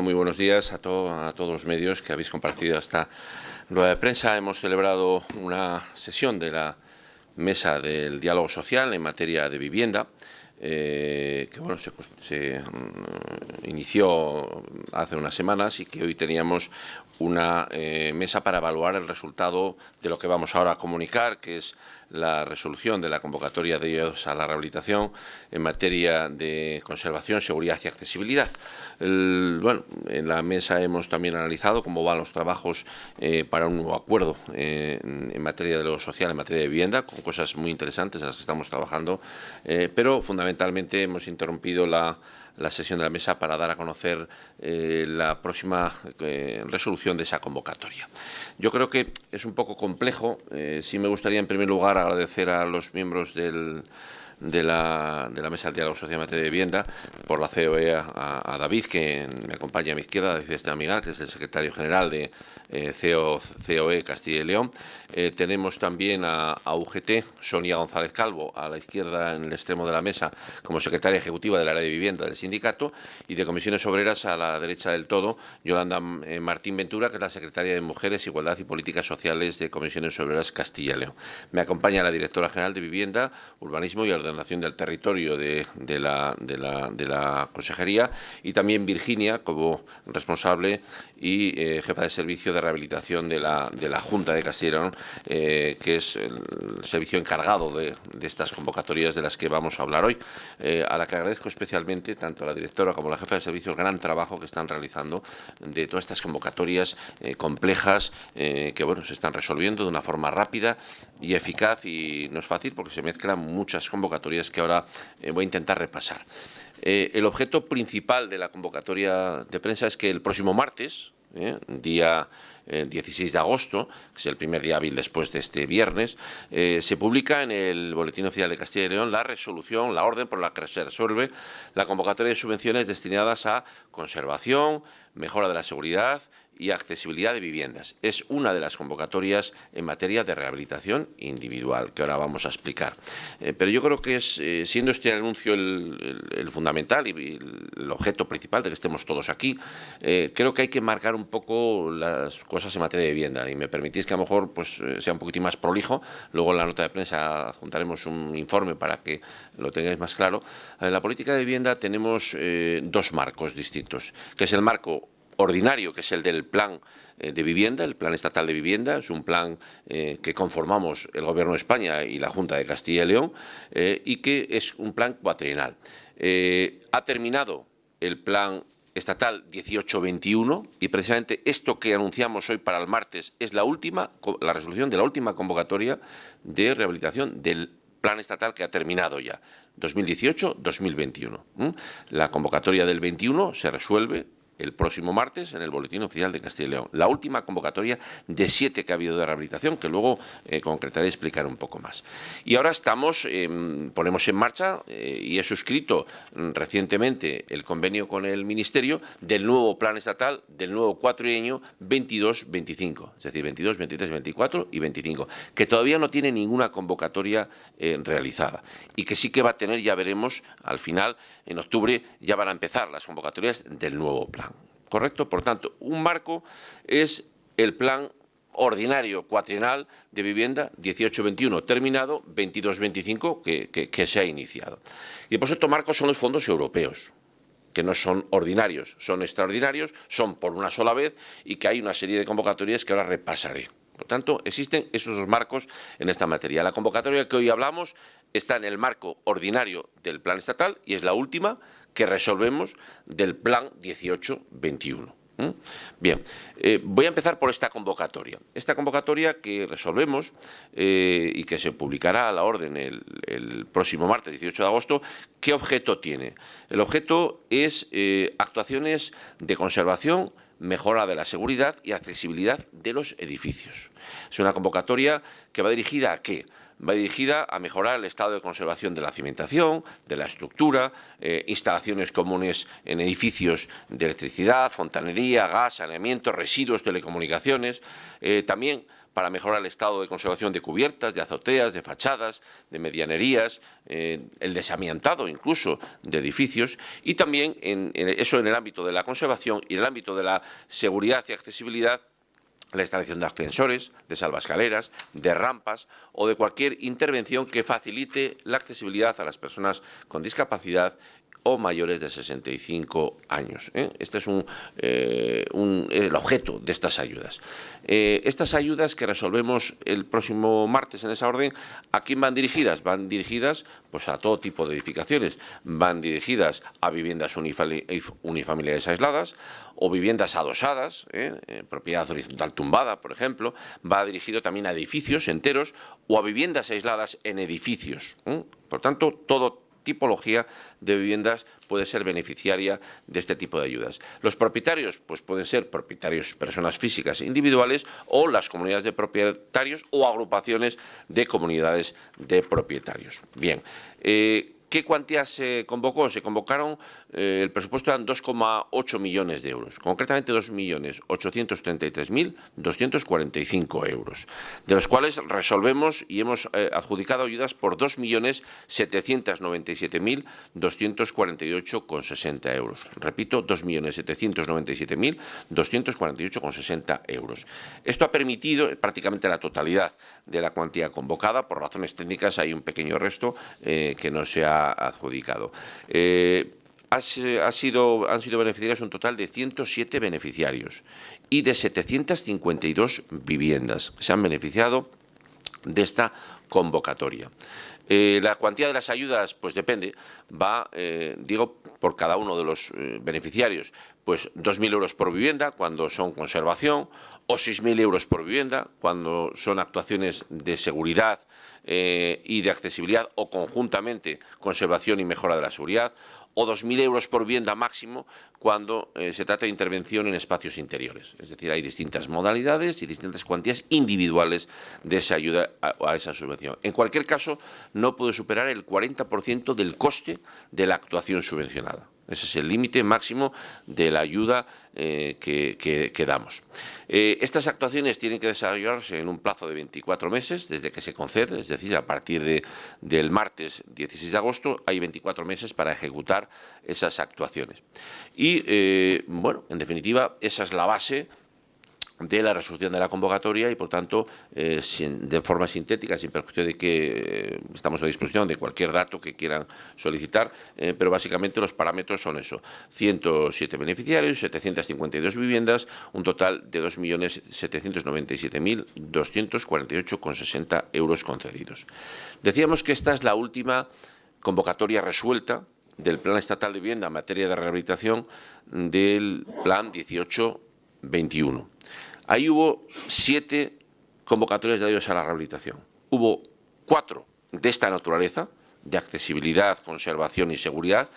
Muy buenos días a, a todos los medios que habéis compartido esta rueda de prensa. Hemos celebrado una sesión de la Mesa del Diálogo Social en materia de vivienda, eh, que bueno, se, mm, inició hace unas semanas y que hoy teníamos una eh, mesa para evaluar el resultado de lo que vamos ahora a comunicar, que es la resolución de la convocatoria de ellos a la rehabilitación en materia de conservación, seguridad y accesibilidad. bueno, en la mesa hemos también analizado cómo van los trabajos eh, para un nuevo acuerdo eh, en materia de lo social, en materia de vivienda, con cosas muy interesantes en las que estamos trabajando, pero fundamentalmente hemos interrumpido la la sesión de la mesa para dar a conocer eh, la próxima eh, resolución de esa convocatoria. Yo creo que es un poco complejo. Eh, sí me gustaría, en primer lugar, agradecer a los miembros del de la, de la Mesa del Diálogo Social en materia de vivienda, por la COE a, David, que me acompaña a mi izquierda, David Esteban Miguel, que es el secretario general de eh, COE Castilla y León. Eh, tenemos también a, UGT, Sonia González Calvo, a la izquierda en el extremo de la mesa, como secretaria ejecutiva del área de vivienda del sindicato, y de comisiones obreras a la derecha del todo, Yolanda eh, Martín Ventura, que es la secretaria de Mujeres, Igualdad y Políticas Sociales de Comisiones Obreras Castilla y León. Me acompaña la directora general de Vivienda, Urbanismo y Ordenación Nación del Territorio de, la, de, la, Consejería y también Virginia como responsable y jefa de servicio de rehabilitación de la, de la Junta de Castilla eh, que es el servicio encargado de, estas convocatorias de las que vamos a hablar hoy, eh, a la que agradezco especialmente tanto a la directora como a la jefa de servicio el gran trabajo que están realizando de todas estas convocatorias complejas que bueno se están resolviendo de una forma rápida y eficaz y no es fácil porque se mezclan muchas convocatorias que ahora eh, voy a intentar repasar. Eh, el objeto principal de la convocatoria de prensa es que el próximo martes, eh, día 16 de agosto, que es el primer día hábil después de este viernes, se publica en el Boletín Oficial de Castilla y León la resolución, la orden por la que se resuelve la convocatoria de subvenciones destinadas a conservación, mejora de la seguridad y accesibilidad de viviendas. Es una de las convocatorias en materia de rehabilitación individual, que ahora vamos a explicar. Eh, pero yo creo que es, eh, siendo este anuncio el, fundamental y el objeto principal de que estemos todos aquí, eh, creo que hay que marcar un poco las cosas en materia de vivienda. Y me permitís que a lo mejor pues, sea un poquitín más prolijo. Luego en la nota de prensa adjuntaremos un informe para que lo tengáis más claro. En la política de vivienda tenemos dos marcos distintos, que es el marco ordinario, que es el del plan eh, de vivienda, el plan estatal de vivienda, es un plan eh, que conformamos el Gobierno de España y la Junta de Castilla y León eh, y que es un plan cuatrienal. ha terminado el plan estatal 1821 y precisamente esto que anunciamos hoy para el martes es la última, la resolución de la última convocatoria de rehabilitación del plan estatal que ha terminado ya, 2018-2021. La convocatoria del 21 se resuelve el próximo martes en el Boletín Oficial de Castilla y León. La última convocatoria de siete que ha habido de rehabilitación, que luego eh, concretaré y explicaré un poco más. Y ahora estamos, em, ponemos en marcha eh, y he suscrito recientemente el convenio con el Ministerio del nuevo plan estatal, del nuevo cuatrienio 22-25, es decir, 22, 23, 24 y 25, que todavía no tiene ninguna convocatoria eh, realizada y que sí que va a tener, ya veremos, al final, en octubre, ya van a empezar las convocatorias del nuevo plan. ¿Correcto? Por tanto, un marco es el plan ordinario cuatrienal de vivienda 18-21 terminado, 22-25 que, que, se ha iniciado. Y por cierto, marcos son los fondos europeos que no son ordinarios, son extraordinarios, son por una sola vez y que hay una serie de convocatorias que ahora repasaré. Por tanto, existen esos dos marcos en esta materia. La convocatoria que hoy hablamos está en el marco ordinario del plan estatal y es la última que resolvemos del plan 18-21. Bien, eh, voy a empezar por esta convocatoria. Esta convocatoria que resolvemos eh, y que se publicará a la orden el, próximo martes 18 de agosto, ¿qué objeto tiene? El objeto es eh, actuaciones de conservación, mejora de la seguridad y accesibilidad de los edificios. Es una convocatoria que va dirigida a qué? va dirigida a mejorar el estado de conservación de la cimentación, de la estructura, eh, instalaciones comunes en edificios de electricidad, fontanería, gas, saneamiento, residuos, telecomunicaciones. Eh, también para mejorar el estado de conservación de cubiertas, de azoteas, de fachadas, de medianerías, eh, el desamiantado incluso de edificios y también en, eso en el ámbito de la conservación y en el ámbito de la seguridad y accesibilidad la instalación de ascensores, de salvascaleras, de rampas o de cualquier intervención que facilite la accesibilidad a las personas con discapacidad o mayores de 65 años. ¿eh? Este es un, eh, el objeto de estas ayudas. Eh, estas ayudas que resolvemos el próximo martes en esa orden, ¿a quién van dirigidas? Van dirigidas pues, a todo tipo de edificaciones. Van dirigidas a viviendas unifamiliares aisladas o viviendas adosadas, propiedad horizontal tumbada, por ejemplo. Va dirigido también a edificios enteros o a viviendas aisladas en edificios. Por tanto, todo tipología de viviendas puede ser beneficiaria de este tipo de ayudas. Los propietarios pues pueden ser propietarios, personas físicas individuales o las comunidades de propietarios o agrupaciones de comunidades de propietarios. Bien, eh, ¿Qué cuantía se convocó? Se convocaron, eh, el presupuesto eran 2,8 millones de euros, concretamente 2.833.245 euros, de los cuales resolvemos y hemos eh, adjudicado ayudas por 2.797.248,60 euros. Repito, 2.797.248,60 euros. Esto ha permitido prácticamente la totalidad de la cuantía convocada, por razones técnicas hay un pequeño resto eh, que no se ha adjudicado. Eh, ha sido, han sido beneficiarios un total de 107 beneficiarios y de 752 viviendas se han beneficiado de esta convocatoria. Eh, la cuantía de las ayudas, pues depende, va, eh, digo, por cada uno de los beneficiarios, pues 2.000 euros por vivienda cuando son conservación o 6.000 euros por vivienda cuando son actuaciones de seguridad eh, y de accesibilidad o conjuntamente conservación y mejora de la seguridad o 2.000 euros por vivienda máximo cuando eh, se trata de intervención en espacios interiores. Es decir, hay distintas modalidades y distintas cuantías individuales de esa ayuda a, a esa subvención. En cualquier caso, no puede superar el 40% del coste de la actuación subvencionada. Ese es el límite máximo de la ayuda eh, que, damos. Eh, estas actuaciones tienen que desarrollarse en un plazo de 24 meses desde que se concede, es decir, a partir de, del martes 16 de agosto hay 24 meses para ejecutar esas actuaciones. Y, eh, bueno, en definitiva, esa es la base de la resolución de la convocatoria y, por tanto, eh, de forma sintética, sin perjuicio de que eh, estamos a disposición de cualquier dato que quieran solicitar, eh, pero básicamente los parámetros son eso, 107 beneficiarios, 752 viviendas, un total de 2.797.248,60 euros concedidos. Decíamos que esta es la última convocatoria resuelta del Plan Estatal de Vivienda en materia de rehabilitación del Plan 18-21. Ahí hubo siete convocatorias de ayudas a la rehabilitación. Hubo cuatro de esta naturaleza, de accesibilidad, conservación y seguridad,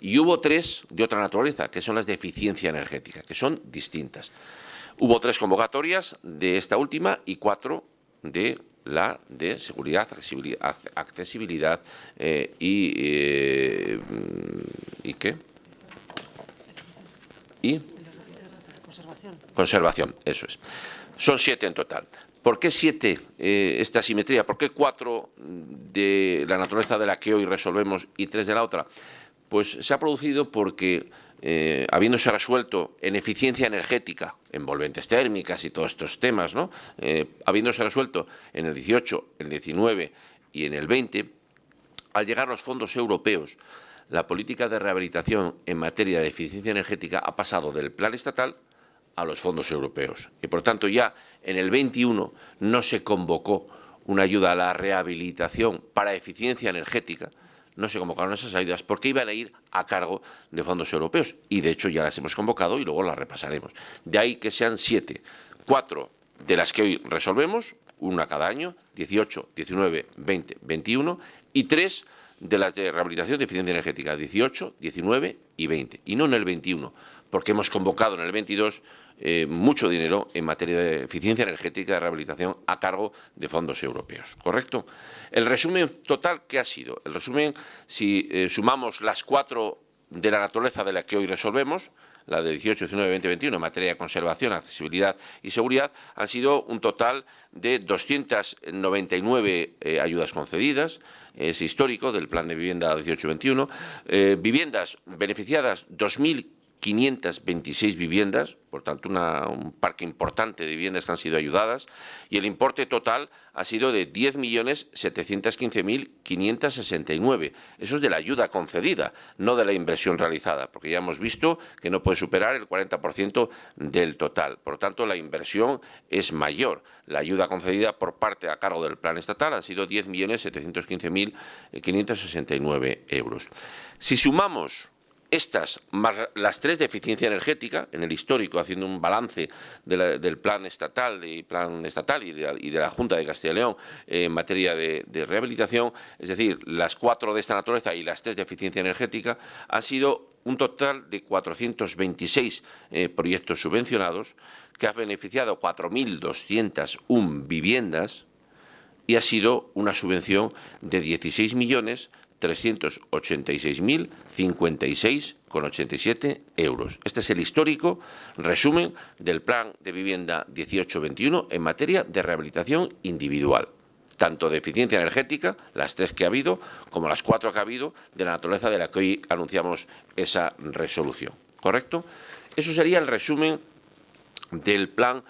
y hubo tres de otra naturaleza, que son las de eficiencia energética, que son distintas. Hubo tres convocatorias de esta última y cuatro de la de seguridad, accesibilidad, eh, y, eh, ¿y qué? ¿Y? Conservación. Eso es. Son siete en total. ¿Por qué siete eh, esta asimetría? ¿Por qué cuatro de la naturaleza de la que hoy resolvemos y tres de la otra? Pues se ha producido porque, eh, habiéndose resuelto en eficiencia energética, envolventes térmicas y todos estos temas, ¿no? Eh, habiéndose resuelto en el 18, el 19 y en el 20, al llegar los fondos europeos, la política de rehabilitación en materia de eficiencia energética ha pasado del plan estatal a los fondos europeos. Y por tanto ya en el 21 no se convocó una ayuda a la rehabilitación para eficiencia energética, no se convocaron esas ayudas porque iban a ir a cargo de fondos europeos. Y de hecho ya las hemos convocado y luego las repasaremos. De ahí que sean siete, cuatro de las que hoy resolvemos, una cada año, 18, 19, 20, 21, y tres de las de rehabilitación de eficiencia energética, 18, 19 y 20, y no en el 21, porque hemos convocado en el 22 eh, mucho dinero en materia de eficiencia energética de rehabilitación a cargo de fondos europeos, ¿correcto? El resumen total, ¿qué ha sido? El resumen, si eh, sumamos las cuatro de la naturaleza de la que hoy resolvemos, la de 18, 19, 20, 21, en materia de conservación, accesibilidad y seguridad, han sido un total de 299 eh, ayudas concedidas, es histórico del plan de vivienda 18-21, eh, viviendas beneficiadas 2.000 526 viviendas, por tanto un parque importante de viviendas que han sido ayudadas, y el importe total ha sido de 10.715.569. Eso es de la ayuda concedida, no de la inversión realizada, porque ya hemos visto que no puede superar el 40% del total. Por lo tanto, la inversión es mayor. La ayuda concedida por parte a cargo del plan estatal ha sido 10.715.569 euros. Si sumamos estas, más las tres de eficiencia energética, en el histórico, haciendo un balance del plan estatal, y plan estatal y de, la, Junta de Castilla y León en materia de, rehabilitación, es decir, las cuatro de esta naturaleza y las tres de eficiencia energética, han sido un total de 426 eh, proyectos subvencionados que ha beneficiado 4.201 viviendas y ha sido una subvención de 16 millones 386.056,87 euros. Este es el histórico resumen del Plan de Vivienda 18-21 en materia de rehabilitación individual tanto de eficiencia energética, las tres que ha habido, como las cuatro que ha habido, de la naturaleza de la que hoy anunciamos esa resolución. ¿Correcto? Eso sería el resumen del plan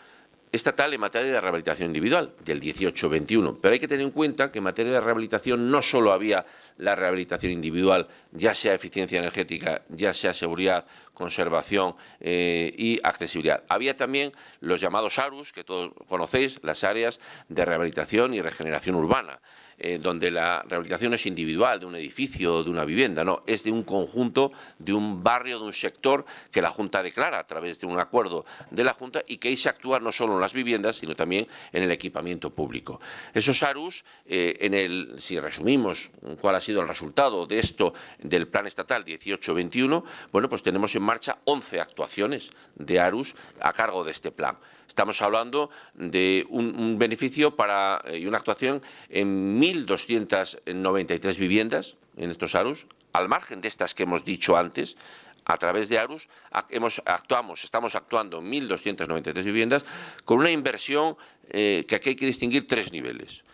estatal en materia de rehabilitación individual, del 18-21. Pero hay que tener en cuenta que en materia de rehabilitación no solo había la rehabilitación individual, ya sea eficiencia energética, ya sea seguridad, conservación eh, y accesibilidad. Había también los llamados ARUS, que todos conocéis, las áreas de rehabilitación y regeneración urbana. Eh, donde la rehabilitación es individual, de un edificio de una vivienda, no, es de un conjunto, de un barrio, de un sector que la Junta declara a través de un acuerdo de la Junta y que ahí se actúa no solo en las viviendas, sino también en el equipamiento público. Esos ARUS, eh, en el, si resumimos cuál ha sido el resultado de esto del Plan Estatal 18-21, bueno, pues tenemos en marcha 11 actuaciones de ARUS a cargo de este plan. Estamos hablando de un, beneficio para, eh, y una actuación en 1.293 viviendas en estos ARUS, al margen de estas que hemos dicho antes, a través de ARUS actuamos, estamos actuando en 1.293 viviendas con una inversión eh, que aquí hay que distinguir tres niveles.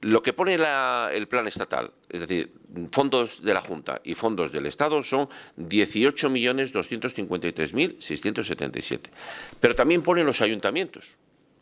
Lo que pone el plan estatal, es decir, fondos de la Junta y fondos del Estado son 18.253.677. Pero también ponen los ayuntamientos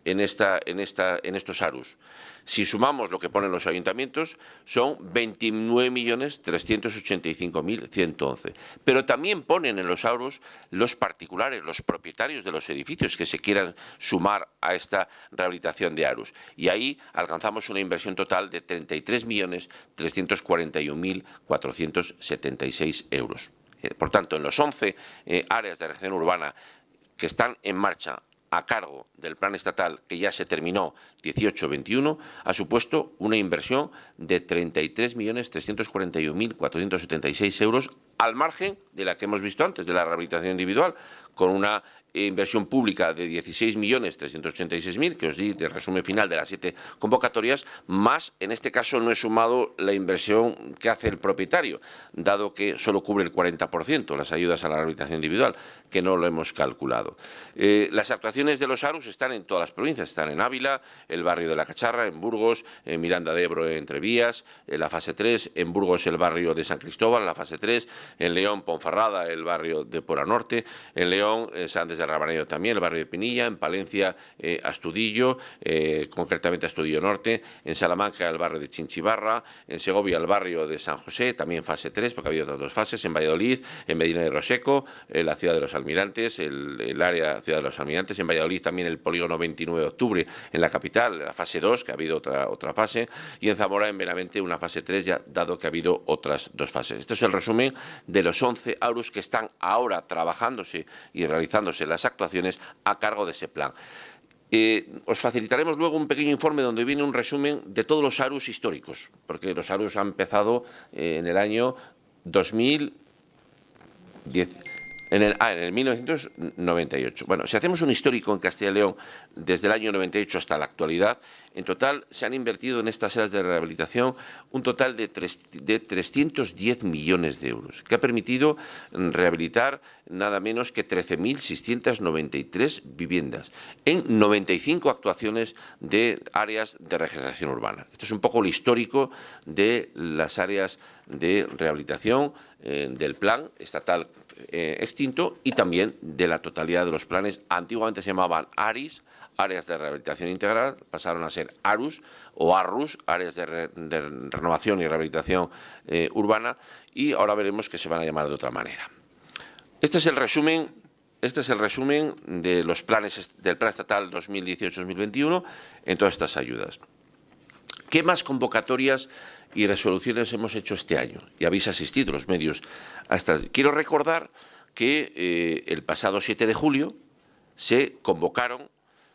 en, estos ARUS. Si sumamos lo que ponen los ayuntamientos, son 29.385.111. Pero también ponen en los ARUS los particulares, los propietarios de los edificios que se quieran sumar a esta rehabilitación de ARUS. Y ahí alcanzamos una inversión total de 33.341.476 euros. Eh, por tanto, en los 11 eh, áreas de región urbana que están en marcha a cargo del plan estatal que ya se terminó 18-21 ha supuesto una inversión de 33.341.476 euros al margen de la que hemos visto antes, de la rehabilitación individual, con una inversión pública de 16.386.000, que os di de resumen final de las siete convocatorias, más, en este caso, no he sumado la inversión que hace el propietario, dado que solo cubre el 40%, las ayudas a la rehabilitación individual, que no lo hemos calculado. Eh, las actuaciones de los ARUS están en todas las provincias, están en Ávila, el barrio de La Cacharra, en Burgos, en Miranda de Ebro, Entre Vías, en la fase 3, en Burgos el barrio de San Cristóbal, la fase 3, en León, Ponferrada, el barrio de Pora Norte, en León, eh, San de Rabanero también, el barrio de Pinilla, en Palencia, eh, Astudillo, eh, concretamente Astudillo Norte, en Salamanca, el barrio de Chinchibarra, en Segovia, el barrio de San José, también fase 3, porque ha habido otras dos fases, en Valladolid, en Medina de Roseco, en la ciudad de los Almirantes, el, área ciudad de los Almirantes, en Valladolid también el polígono 29 de octubre, en la capital, la fase 2, que ha habido otra, otra fase, y en Zamora, en Benavente, una fase 3, ya dado que ha habido otras dos fases. Esto es el resumen de los 11 AURUS que están ahora trabajándose y realizándose las actuaciones a cargo de ese plan. Eh, os facilitaremos luego un pequeño informe donde viene un resumen de todos los ARUS históricos, porque los ARUS han empezado eh, en el año 2010. En el, ah, en el 1998. Bueno, si hacemos un histórico en Castilla y León desde el año 98 hasta la actualidad, en total se han invertido en estas áreas de rehabilitación un total de, de 310 millones de euros, que ha permitido rehabilitar nada menos que 13.693 viviendas en 95 actuaciones de áreas de regeneración urbana. Esto es un poco el histórico de las áreas de rehabilitación eh, del plan estatal eh, extinto y también de la totalidad de los planes. Antiguamente se llamaban ARIS, áreas de rehabilitación integral, pasaron a ser ARUS o ARRUS, áreas de, renovación y rehabilitación eh, urbana, y ahora veremos que se van a llamar de otra manera. Este es el resumen este es el resumen de los planes del Plan Estatal 2018-2021 en todas estas ayudas. ¿Qué más convocatorias y resoluciones hemos hecho este año? Y habéis asistido los medios a estas. Quiero recordar que eh, el pasado 7 de julio se convocaron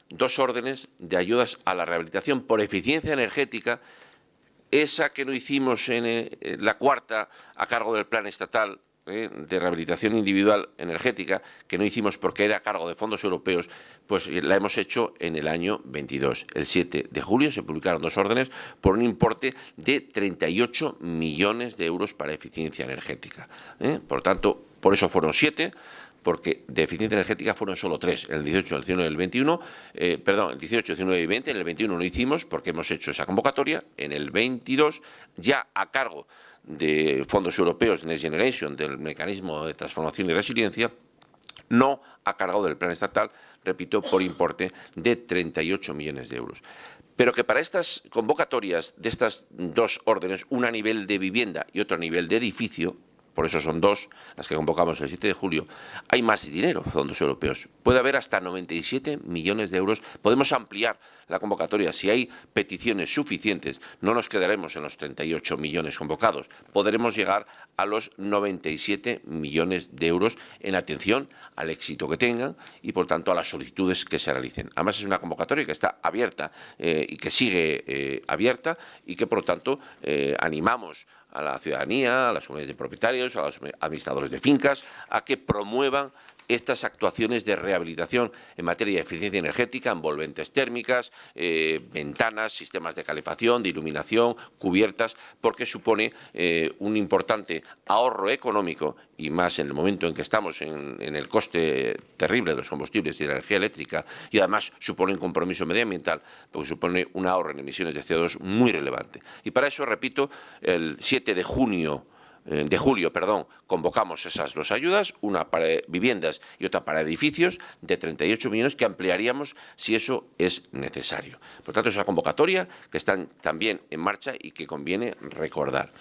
dos órdenes de ayudas a la rehabilitación por eficiencia energética, esa que no hicimos en eh, la cuarta a cargo del plan estatal ¿eh? de rehabilitación individual energética, que no hicimos porque era a cargo de fondos europeos, pues la hemos hecho en el año 22. El 7 de julio se publicaron dos órdenes por un importe de 38 millones de euros para eficiencia energética. ¿eh? Por tanto, por eso fueron siete, porque de eficiencia energética fueron solo tres, el 18, el 19 y el 21, eh, perdón, el 18, el 19 y el 20, en el 21 no hicimos porque hemos hecho esa convocatoria, en el 22 ya a cargo de fondos europeos Next Generation, del mecanismo de transformación y resiliencia, no ha cargado del plan estatal, repito, por importe de 38 millones de euros. Pero que para estas convocatorias de estas dos órdenes, una a nivel de vivienda y otra a nivel de edificio, por eso son dos las que convocamos el 7 de julio, hay más dinero, fondos europeos. Puede haber hasta 97 millones de euros. Podemos ampliar la convocatoria. Si hay peticiones suficientes, no nos quedaremos en los 38 millones convocados. Podremos llegar a los 97 millones de euros en atención al éxito que tengan y, por tanto, a las solicitudes que se realicen. Además, es una convocatoria que está abierta eh, y que sigue eh, abierta y que, por lo tanto, eh, animamos a la ciudadanía, a las comunidades de propietarios, a los administradores de fincas, a que promuevan estas actuaciones de rehabilitación en materia de eficiencia energética, envolventes térmicas, eh, ventanas, sistemas de calefacción, de iluminación, cubiertas, porque supone eh, un importante ahorro económico y más en el momento en que estamos en, el coste terrible de los combustibles y de la energía eléctrica y además supone un compromiso medioambiental porque supone un ahorro en emisiones de CO2 muy relevante. Y para eso, repito, el 7 de junio de julio, perdón, convocamos esas dos ayudas, una para viviendas y otra para edificios, de 38 millones que ampliaríamos si eso es necesario. Por tanto, es una convocatoria que está también en marcha y que conviene recordar.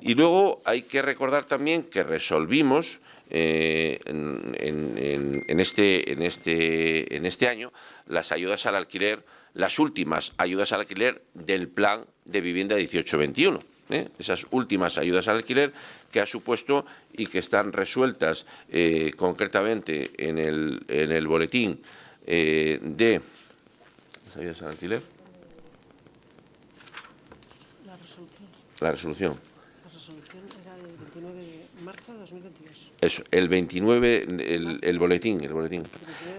Y luego hay que recordar también que resolvimos eh, en, este, en, este, en este año las ayudas al alquiler, las últimas ayudas al alquiler del plan de vivienda 1821. ¿Eh? esas últimas ayudas al alquiler que ha supuesto y que están resueltas eh, concretamente en el, en el boletín eh, de las ayudas al alquiler. La resolución. La resolución. Resolución era del 29 de marzo de 2022. Eso, el 29, el, el, boletín, el boletín.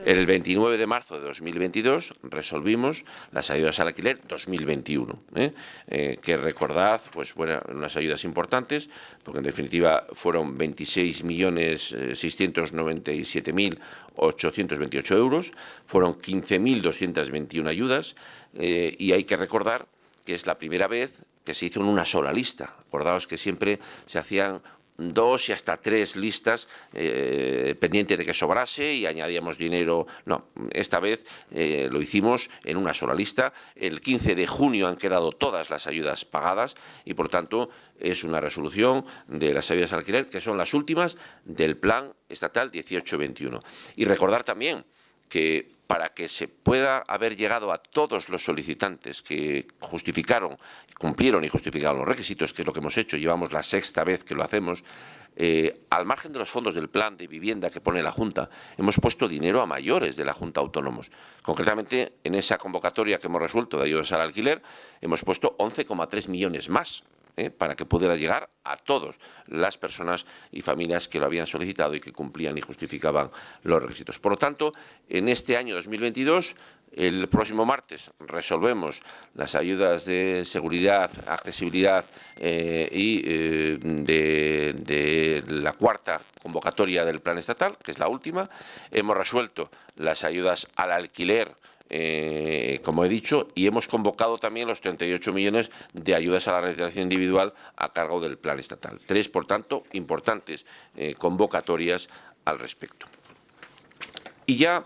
El 29 de marzo de 2022 resolvimos las ayudas al alquiler 2021, ¿eh? Eh, que recordad, pues bueno, unas ayudas importantes, porque en definitiva fueron 26.697.828 eh, euros, fueron 15.221 ayudas, y hay que recordar que es la primera vez que se hizo en una sola lista. Acordaos que siempre se hacían dos y hasta tres listas eh, pendiente de que sobrase y añadíamos dinero. No, esta vez eh, lo hicimos en una sola lista. El 15 de junio han quedado todas las ayudas pagadas y, por tanto, es una resolución de las ayudas al alquiler que son las últimas del Plan Estatal 1821. Y recordar también que para que se pueda haber llegado a todos los solicitantes que justificaron, cumplieron y justificaron los requisitos, que es lo que hemos hecho, llevamos la sexta vez que lo hacemos, eh, al margen de los fondos del plan de vivienda que pone la Junta, hemos puesto dinero a mayores de la Junta Autónomos. Concretamente, en esa convocatoria que hemos resuelto de ayudas al alquiler, hemos puesto 11,3 millones más ¿eh? para que pudiera llegar a todas las personas y familias que lo habían solicitado y que cumplían y justificaban los requisitos. Por lo tanto, en este año 2022 el próximo martes resolvemos las ayudas de seguridad, accesibilidad eh, y eh, de, la cuarta convocatoria del plan estatal, que es la última. Hemos resuelto las ayudas al alquiler eh, como he dicho, y hemos convocado también los 38 millones de ayudas a la rehabilitación individual a cargo del plan estatal. Tres, por tanto, importantes convocatorias al respecto. Y ya,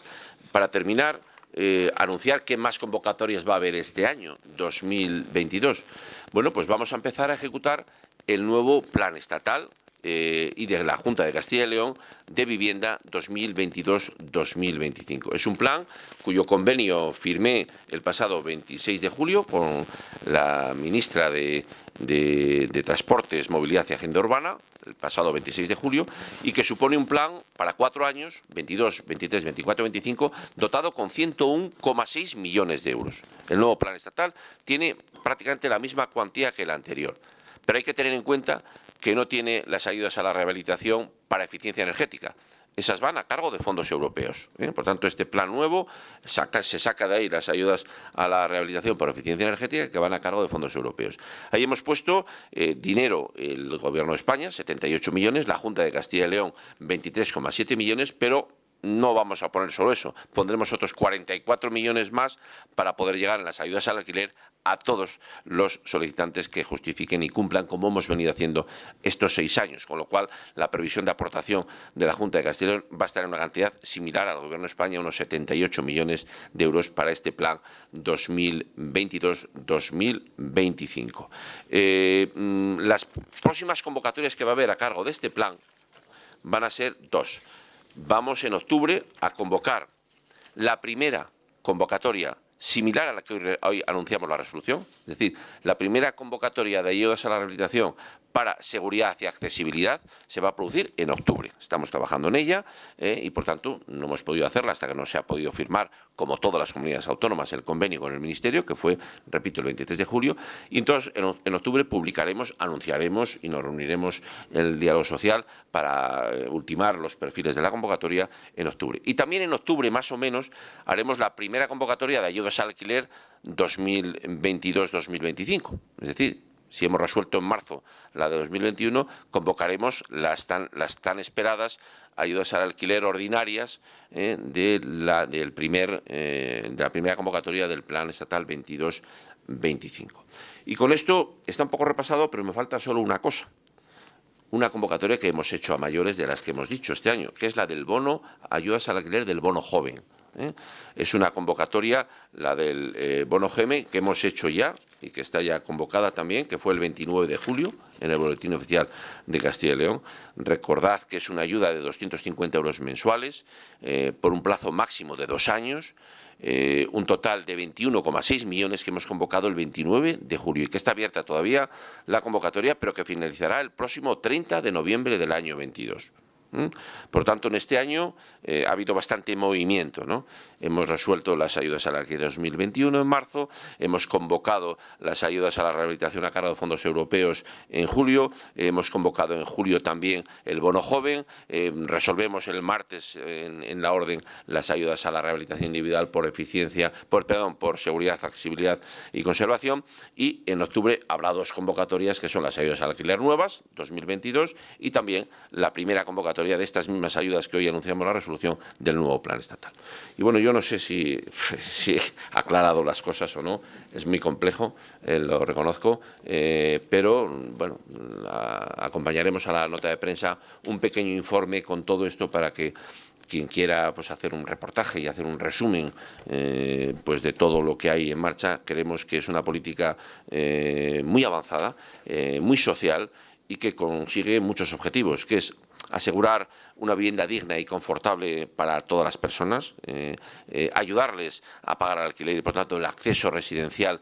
para terminar, eh, anunciar qué más convocatorias va a haber este año, 2022. Bueno, pues vamos a empezar a ejecutar el nuevo plan estatal eh, y de la Junta de Castilla y León de Vivienda 2022-2025. Es un plan cuyo convenio firmé el pasado 26 de julio con la ministra de, de Transportes, Movilidad y Agenda Urbana, el pasado 26 de julio, y que supone un plan para cuatro años, 22, 23, 24, 25, dotado con 101,6 millones de euros. El nuevo plan estatal tiene prácticamente la misma cuantía que el anterior, pero hay que tener en cuenta que no tiene las ayudas a la rehabilitación para eficiencia energética esas van a cargo de fondos europeos. ¿eh? Por tanto, este plan nuevo se saca de ahí las ayudas a la rehabilitación por eficiencia energética que van a cargo de fondos europeos. Ahí hemos puesto eh, dinero el Gobierno de España, 78 millones, la Junta de Castilla y León 23,7 millones, pero no vamos a poner solo eso, pondremos otros 44 millones más para poder llegar en las ayudas al alquiler a todos los solicitantes que justifiquen y cumplan como hemos venido haciendo estos seis años, con lo cual la previsión de aportación de la Junta de Castilla va a estar en una cantidad similar al Gobierno de España, unos 78 millones de euros para este plan 2022-2025. Eh, mm, las próximas convocatorias que va a haber a cargo de este plan van a ser dos vamos en octubre a convocar la primera convocatoria similar a la que hoy, anunciamos la resolución, es decir, la primera convocatoria de ayudas a la rehabilitación para seguridad y accesibilidad se va a producir en octubre. Estamos trabajando en ella eh, y, por tanto, no hemos podido hacerla hasta que no se ha podido firmar, como todas las comunidades autónomas, el convenio con el Ministerio, que fue, repito, el 23 de julio. Y entonces, en, octubre publicaremos, anunciaremos y nos reuniremos el diálogo social para eh, ultimar los perfiles de la convocatoria en octubre. Y también en octubre, más o menos, haremos la primera convocatoria de ayudas al alquiler 2022-2025. Es decir, si hemos resuelto en marzo la de 2021, convocaremos las tan, las tan esperadas ayudas al alquiler ordinarias eh, de, la, eh, de la primera convocatoria del Plan Estatal 22-25. Y con esto está un poco repasado, pero me falta solo una cosa. Una convocatoria que hemos hecho a mayores de las que hemos dicho este año, que es la del bono, ayudas al alquiler del bono joven. ¿Eh? Es una convocatoria, la del eh, bono GEME, que hemos hecho ya y que está ya convocada también, que fue el 29 de julio en el Boletín Oficial de Castilla y León. Recordad que es una ayuda de 250 euros mensuales eh, por un plazo máximo de dos años, un total de 21,6 millones que hemos convocado el 29 de julio y que está abierta todavía la convocatoria, pero que finalizará el próximo 30 de noviembre del año 22. Por tanto, en este año eh, ha habido bastante movimiento. ¿no? Hemos resuelto las ayudas a la que 2021 en marzo, hemos convocado las ayudas a la rehabilitación a cargo de fondos europeos en julio, hemos convocado en julio también el bono joven, eh, resolvemos el martes en, la orden las ayudas a la rehabilitación individual por eficiencia, por, perdón, por seguridad, accesibilidad y conservación y en octubre habrá dos convocatorias que son las ayudas al alquiler nuevas, 2022, y también la primera convocatoria de estas mismas ayudas que hoy anunciamos la resolución del nuevo plan estatal. Y bueno, yo no sé si, he aclarado las cosas o no, es muy complejo, eh, lo reconozco, eh, pero bueno, acompañaremos a la nota de prensa un pequeño informe con todo esto para que quien quiera pues, hacer un reportaje y hacer un resumen eh, pues, de todo lo que hay en marcha, creemos que es una política muy avanzada, muy social y que consigue muchos objetivos, que es asegurar una vivienda digna y confortable para todas las personas, ayudarles a pagar el alquiler y, por tanto, el acceso residencial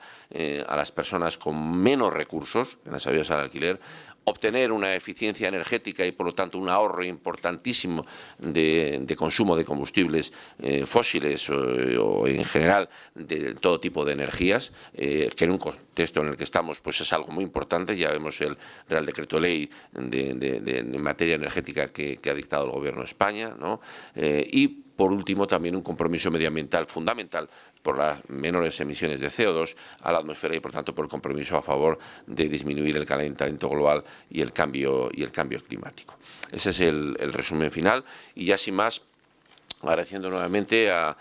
a las personas con menos recursos en las ayudas al alquiler, obtener una eficiencia energética y por lo tanto un ahorro importantísimo de, consumo de combustibles eh, fósiles o, en general de todo tipo de energías, eh, que en un contexto en el que estamos pues es algo muy importante, ya vemos el Real Decreto Ley de, materia energética que, ha dictado el Gobierno de España, ¿no? Eh, y por último, también un compromiso medioambiental fundamental por las menores emisiones de CO2 a la atmósfera y, por tanto, por compromiso a favor de disminuir el calentamiento global y el cambio, y el cambio climático. Ese es el, el resumen final y ya sin más agradeciendo nuevamente a,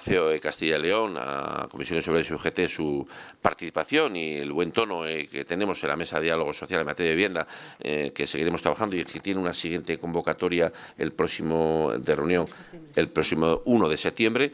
CEO de Castilla y León, a Comisiones sobre y UGT su participación y el buen tono eh, que tenemos en la mesa de diálogo social en materia de vivienda, eh, que seguiremos trabajando y que tiene una siguiente convocatoria el próximo de reunión el próximo 1 de septiembre